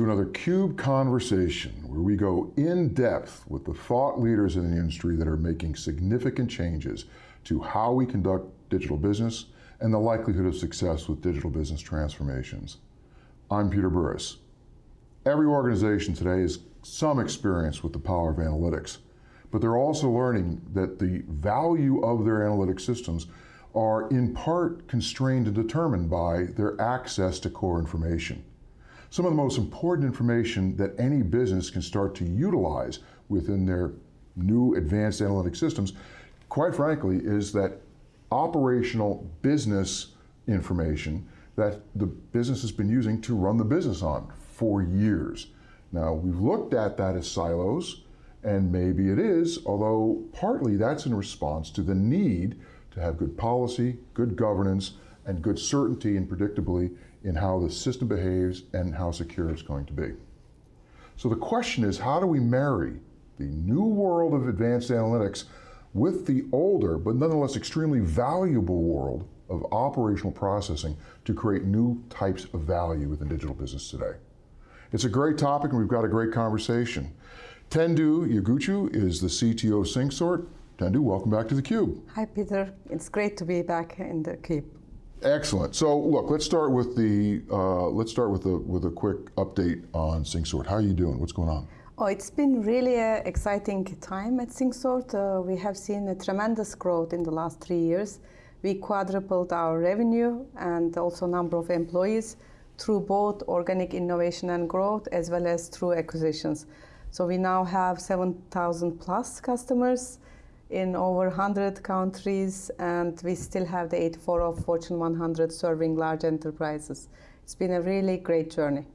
to another CUBE conversation where we go in depth with the thought leaders in the industry that are making significant changes to how we conduct digital business and the likelihood of success with digital business transformations. I'm Peter Burris. Every organization today has some experience with the power of analytics, but they're also learning that the value of their analytic systems are in part constrained and determined by their access to core information. Some of the most important information that any business can start to utilize within their new advanced analytic systems, quite frankly, is that operational business information that the business has been using to run the business on for years. Now, we've looked at that as silos, and maybe it is, although partly that's in response to the need to have good policy, good governance, and good certainty and predictably in how the system behaves and how secure it's going to be. So the question is, how do we marry the new world of advanced analytics with the older, but nonetheless extremely valuable world of operational processing to create new types of value within digital business today? It's a great topic and we've got a great conversation. Tendu Yogurtcu is the CTO of SyncSort. Tendu, welcome back to theCUBE. Hi Peter, it's great to be back in the Cube. Excellent. So look, let's start with the uh, let's start with a with a quick update on SyncSort. How are you doing? What's going on? Oh, it's been really an exciting time at SyncSort. Uh, we have seen a tremendous growth in the last three years. We quadrupled our revenue and also number of employees through both organic innovation and growth as well as through acquisitions. So we now have 7,000 plus customers in over 100 countries, and we still have the 84 of Fortune 100 serving large enterprises. It's been a really great journey.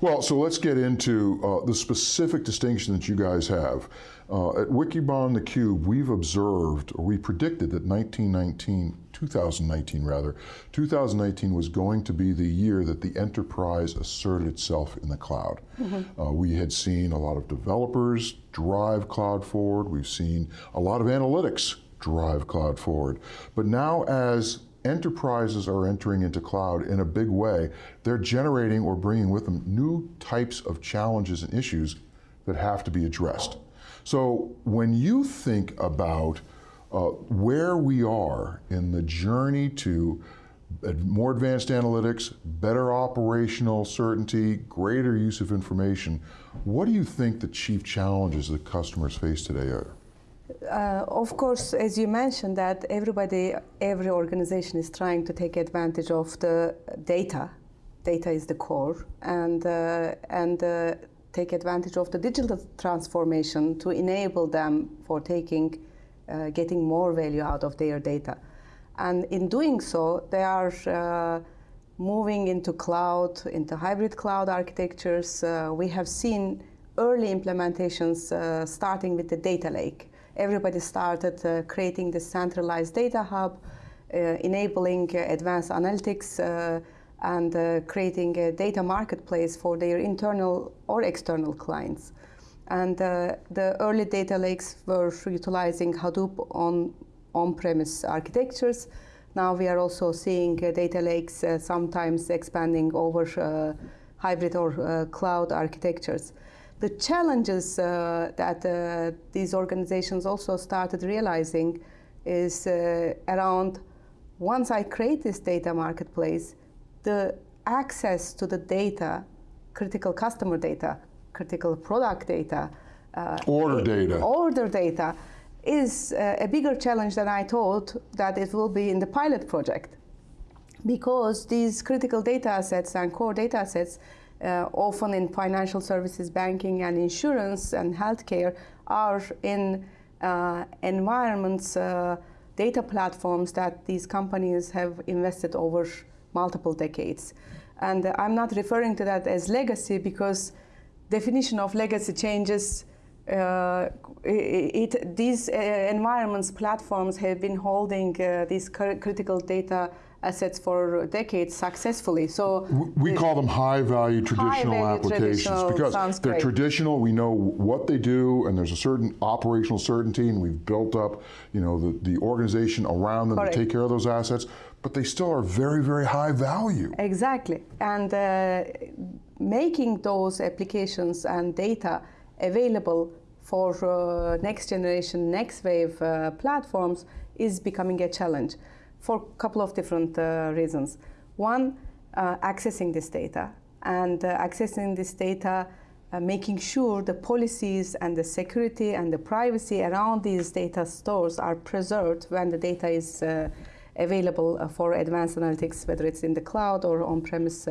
Well, so let's get into uh, the specific distinction that you guys have. Uh, at Wikibon theCUBE, we've observed, or we predicted that 1919, 2019 rather, 2019 was going to be the year that the enterprise asserted itself in the cloud. Mm -hmm. uh, we had seen a lot of developers drive cloud forward, we've seen a lot of analytics drive cloud forward. But now as enterprises are entering into cloud in a big way, they're generating or bringing with them new types of challenges and issues that have to be addressed. So when you think about uh, where we are in the journey to more advanced analytics, better operational certainty, greater use of information, what do you think the chief challenges that customers face today are? Uh, of course, as you mentioned, that everybody, every organization is trying to take advantage of the data. Data is the core, and uh, and uh, take advantage of the digital transformation to enable them for taking, uh, getting more value out of their data. And in doing so, they are uh, moving into cloud, into hybrid cloud architectures. Uh, we have seen early implementations starting with the data lake everybody started uh, creating the centralized data hub, uh, enabling uh, advanced analytics and creating a data marketplace for their internal or external clients. And the early data lakes were utilizing Hadoop on on-premise architectures. Now we are also seeing uh, data lakes uh, sometimes expanding over uh, hybrid or cloud architectures. The challenges uh, that uh, these organizations also started realizing is uh, around once I create this data marketplace, the access to the data, critical customer data, critical product data, uh, order data, order data, is uh, a bigger challenge than I thought that it will be in the pilot project. Because these critical data assets and core data assets uh, often in financial services, banking and insurance and healthcare are in uh, environments, uh, data platforms that these companies have invested over multiple decades. And I'm not referring to that as legacy because definition of legacy changes uh, it, it, these uh, environments, platforms have been holding uh, these critical data assets for decades successfully. So we call them high value traditional high value applications traditional because they're great. traditional. We know what they do, and there's a certain operational certainty, and we've built up, you know, the, the organization around them Correct. to take care of those assets. But they still are very, very high value. Exactly, and uh, making those applications and data available for uh, next generation, next wave uh, platforms is becoming a challenge for a couple of different uh, reasons. One, uh, accessing this data, and uh, accessing this data, uh, making sure the policies and the security and the privacy around these data stores are preserved when the data is available for advanced analytics, whether it's in the cloud or on-premise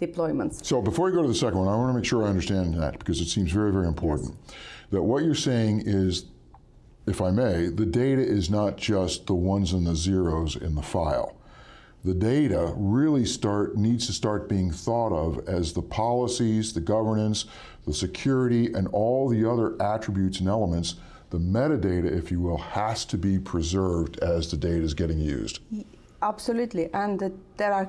deployments. So before we go to the second one, I want to make sure I understand that because it seems very, very important. Yes. That what you're saying is, if I may, the data is not just the ones and the zeros in the file. The data really start needs to start being thought of as the policies, the governance, the security, and all the other attributes and elements the metadata, if you will, has to be preserved as the data is getting used. Absolutely, and there are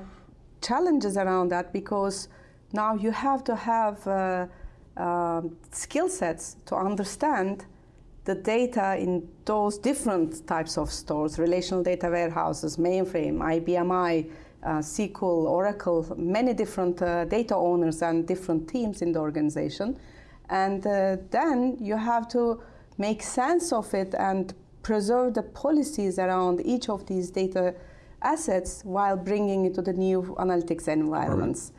challenges around that because now you have to have uh, uh, skill sets to understand the data in those different types of stores, relational data warehouses, mainframe, IBM i, uh, SQL, Oracle, many different uh, data owners and different teams in the organization. And uh, then you have to make sense of it and preserve the policies around each of these data assets while bringing it to the new analytics environments. Right.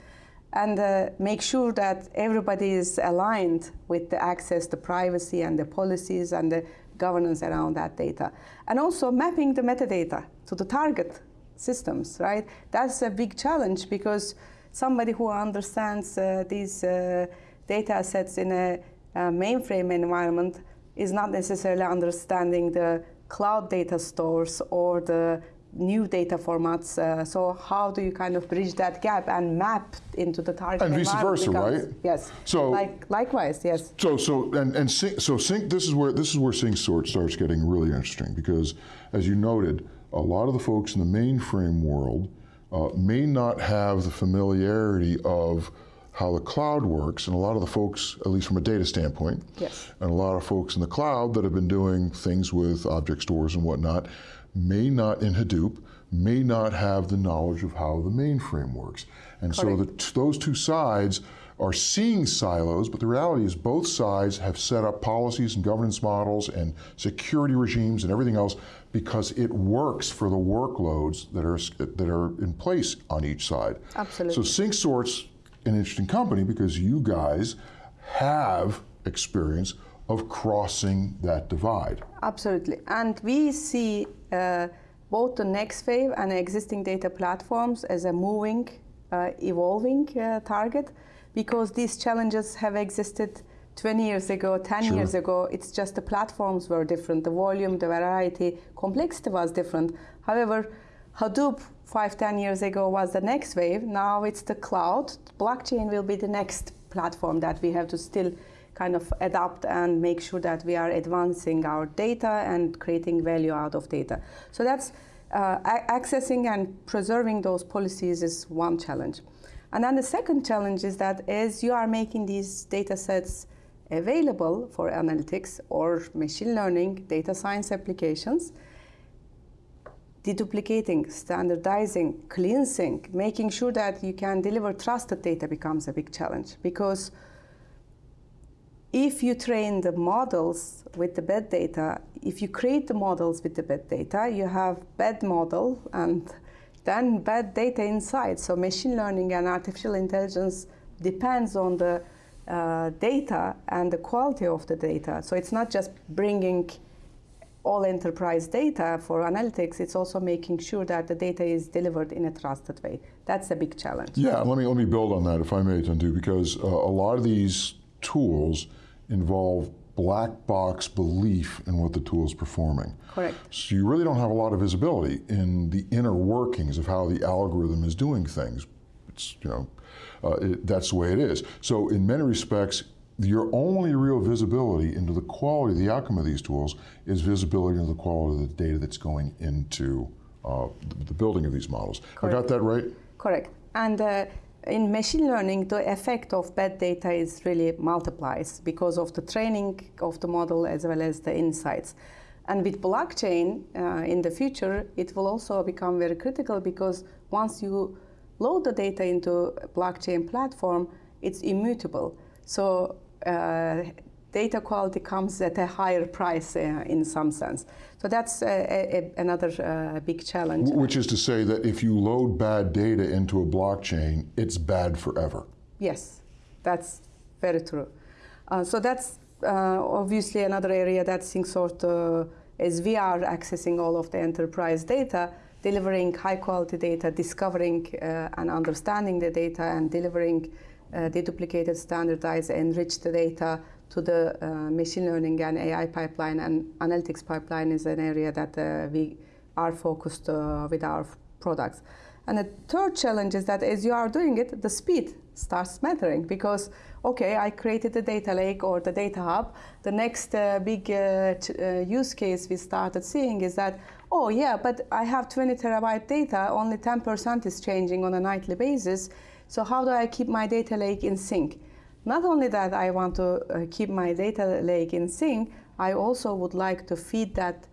And uh, make sure that everybody is aligned with the access, the privacy, and the policies and the governance around that data. And also mapping the metadata to the target systems, right? That's a big challenge because somebody who understands uh, these uh, data sets in a, a mainframe environment is not necessarily understanding the cloud data stores or the new data formats. Uh, so how do you kind of bridge that gap and map into the target and vice versa, becomes, right? Yes. So like likewise, yes. So so and and sync, so sync. This is where this is where SyncSort starts getting really interesting because, as you noted, a lot of the folks in the mainframe world uh, may not have the familiarity of how the cloud works, and a lot of the folks, at least from a data standpoint, yes. and a lot of folks in the cloud that have been doing things with object stores and whatnot, may not, in Hadoop, may not have the knowledge of how the mainframe works. And Correct. so the, those two sides are seeing silos, but the reality is both sides have set up policies and governance models and security regimes and everything else because it works for the workloads that are that are in place on each side. Absolutely. So SyncSort's an interesting company because you guys have experience of crossing that divide. Absolutely. And we see uh, both the next wave and existing data platforms as a moving, uh, evolving uh, target because these challenges have existed 20 years ago, 10 sure. years ago. It's just the platforms were different, the volume, the variety, complexity was different. However, Hadoop five, 10 years ago was the next wave. Now it's the cloud. Blockchain will be the next platform that we have to still kind of adapt and make sure that we are advancing our data and creating value out of data. So that's uh, accessing and preserving those policies is one challenge. And then the second challenge is that as you are making these data sets available for analytics or machine learning, data science applications, deduplicating, standardizing, cleansing, making sure that you can deliver trusted data becomes a big challenge because if you train the models with the bad data, if you create the models with the bad data, you have bad model and then bad data inside. So machine learning and artificial intelligence depends on the uh, data and the quality of the data. So it's not just bringing all enterprise data for analytics, it's also making sure that the data is delivered in a trusted way. That's a big challenge. Yeah, let me let me build on that if I may, Tendu, because uh, a lot of these tools involve black box belief in what the tool is performing. Correct. So you really don't have a lot of visibility in the inner workings of how the algorithm is doing things. It's you know, uh, it, that's the way it is. So in many respects, your only real visibility into the quality, of the outcome of these tools, is visibility into the quality of the data that's going into uh, the, the, building of these models. Correct. I got that right? Correct. And uh, in machine learning, the effect of bad data is really multiplies because of the training of the model as well as the insights. And with blockchain uh, in the future, it will also become very critical because once you load the data into a blockchain platform, it's immutable. So uh, data quality comes at a higher price uh, in some sense. So that's uh, a, a, another uh, big challenge. Which is to say that if you load bad data into a blockchain, it's bad forever. Yes, that's very true. Uh, so that's uh, obviously another area that SyncSort, as we are accessing all of the enterprise data, delivering high quality data, discovering uh, and understanding the data, and delivering uh, deduplicated, standardized, enriched data to the uh, machine learning and AI pipeline and analytics pipeline is an area that uh, we are focused uh, with our products. And the third challenge is that as you are doing it, the speed starts mattering because, okay, I created the data lake or the data hub. The next uh, big uh, uh, use case we started seeing is that, oh yeah, but I have 20 terabyte data, only 10% is changing on a nightly basis. So how do I keep my data lake in sync? Not only that, I want to uh, keep my data lake in sync, I also would like to feed that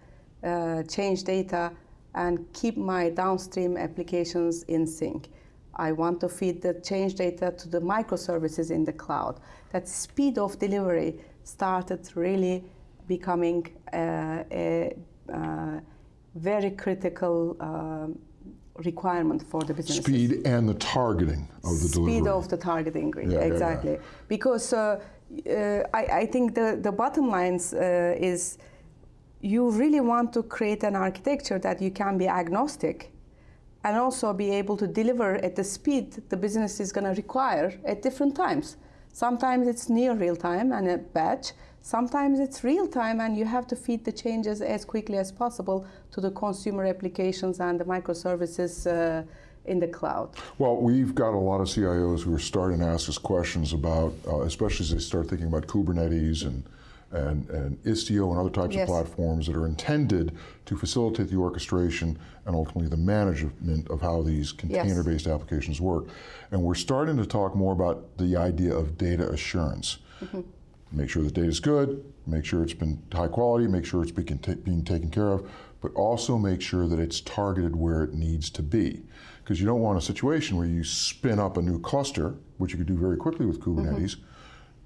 uh, change data and keep my downstream applications in sync. I want to feed the change data to the microservices in the cloud. That speed of delivery started really becoming uh, a, uh, very critical um, requirement for the business. Speed and the targeting of the delivery. Speed of the targeting, Yeah, yeah, exactly. Because uh, uh, I, I think the, the bottom lines uh, is you really want to create an architecture that you can be agnostic and also be able to deliver at the speed the business is going to require at different times. Sometimes it's near real time and a batch. Sometimes it's real time and you have to feed the changes as quickly as possible to the consumer applications and the microservices uh, in the cloud. Well, we've got a lot of CIOs who are starting to ask us questions about, uh, especially as they start thinking about Kubernetes and and, and Istio and other types Yes. of platforms that are intended to facilitate the orchestration and ultimately the management of how these container-based applications work. And we're starting to talk more about the idea of data assurance. Make sure the data is good, make sure it's been high quality, make sure it's being, being taken care of, but also make sure that it's targeted where it needs to be. Because you don't want a situation where you spin up a new cluster, which you could do very quickly with mm-hmm. Kubernetes,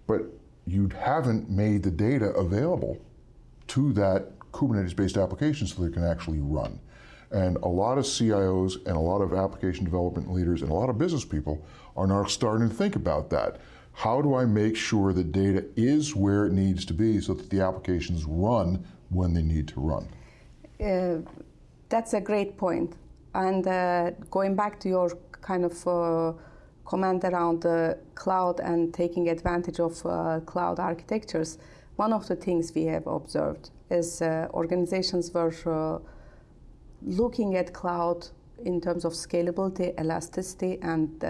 but you haven't made the data available to that Kubernetes-based application so they can actually run. And a lot of CIOs and a lot of application development leaders and a lot of business people are now starting to think about that. How do I make sure the data is where it needs to be so that the applications run when they need to run? Uh, that's a great point. And uh, going back to your kind of uh, comment around the cloud and taking advantage of uh, cloud architectures, one of the things we have observed is uh, organizations were uh, looking at cloud in terms of scalability, elasticity, and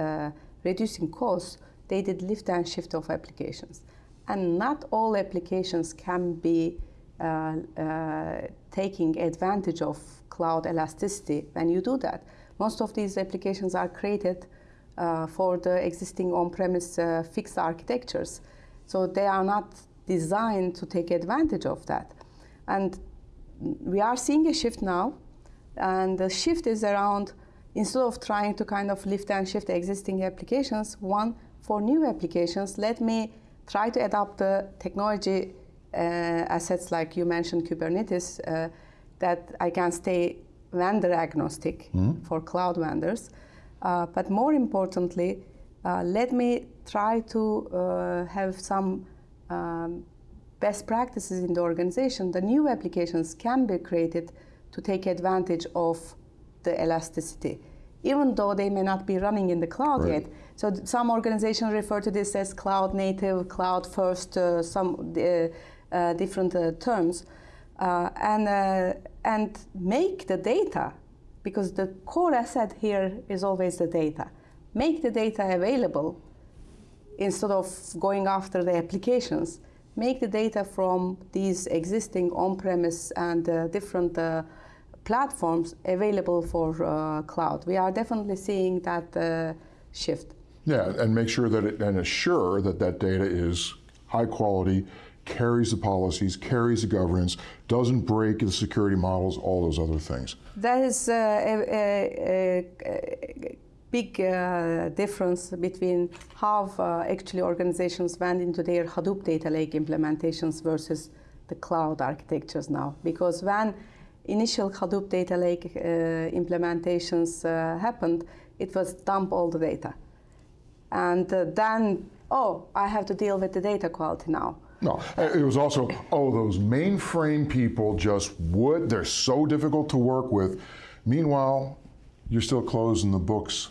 reducing costs. They did lift and shift of applications. And not all applications can be uh, uh, taking advantage of cloud elasticity when you do that. Most of these applications are created uh, for the existing on-premise uh, fixed architectures. So they are not designed to take advantage of that. And we are seeing a shift now, and the shift is around instead of trying to kind of lift and shift existing applications, one for new applications, let me try to adopt the technology uh, assets like you mentioned Kubernetes, uh, that I can stay vendor agnostic for cloud vendors. Uh, but more importantly, uh, let me try to uh, have some um, best practices in the organization. The new applications can be created to take advantage of the elasticity, even though they may not be running in the cloud Right. yet. So some organizations refer to this as cloud native, cloud first, uh, some uh, uh, different uh, terms, uh, and uh, and make the data, because the core asset here is always the data. Make the data available instead of going after the applications. Make the data from these existing on-premise and uh, different uh, platforms available for uh, cloud. We are definitely seeing that uh, shift. Yeah, and make sure that it, and assure that that data is high quality, carries the policies, carries the governance, doesn't break the security models, all those other things. That is uh, a, a, a, big uh, difference between how uh, actually organizations went into their Hadoop data lake implementations versus the cloud architectures now. Because when initial Hadoop data lake uh, implementations uh, happened, it was dump all the data. And uh, then, oh, I have to deal with the data quality now. No, it was also, oh, those mainframe people just would, they're so difficult to work with. Meanwhile, you're still closing the books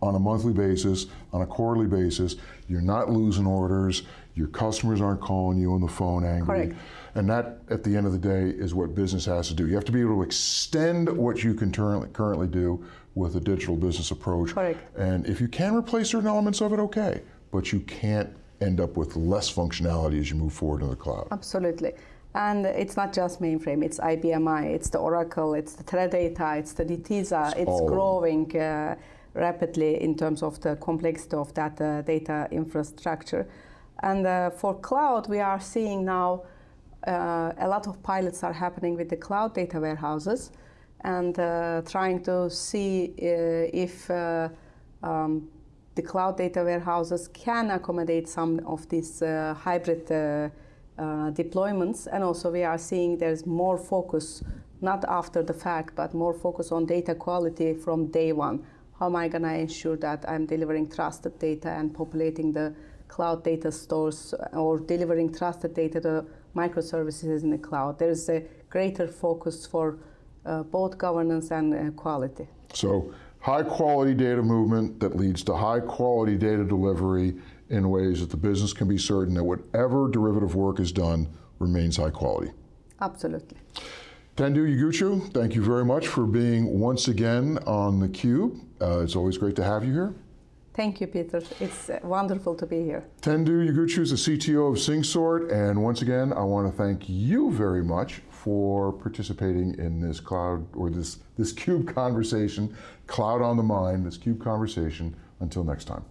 on a monthly basis, on a quarterly basis. You're not losing orders. Your customers aren't calling you on the phone angry. Correct. And that, at the end of the day, is what business has to do. You have to be able to extend what you can currently, currently do with a digital business approach. Correct. And if you can replace certain elements of it, okay. But you can't end up with less functionality as you move forward in the cloud. Absolutely. And it's not just mainframe, it's IBM i, it's the Oracle, it's the Teradata, it's the Netezza, it's them. growing uh, rapidly in terms of the complexity of that uh, data infrastructure. And uh, for cloud, we are seeing now uh, a lot of pilots are happening with the cloud data warehouses and uh, trying to see uh, if uh, um, the cloud data warehouses can accommodate some of these uh, hybrid deployments. And also, we are seeing there's more focus, not after the fact, but more focus on data quality from day one. How am I going to ensure that I'm delivering trusted data and populating the cloud data stores or delivering trusted data to microservices in the cloud? There's a greater focus for uh, both governance and uh, quality. So high quality data movement that leads to high quality data delivery in ways that the business can be certain that whatever derivative work is done remains high quality. Absolutely. Tendu Yogurtcu, thank you very much for being once again on theCUBE. Uh, it's always great to have you here. Thank you, Peter. It's uh, wonderful to be here. Tendu Yogurtcu is the CTO of SyncSort, and once again, I want to thank you very much for participating in this cloud, or this, this CUBE conversation, Cloud on the Mind, this CUBE conversation. Until next time.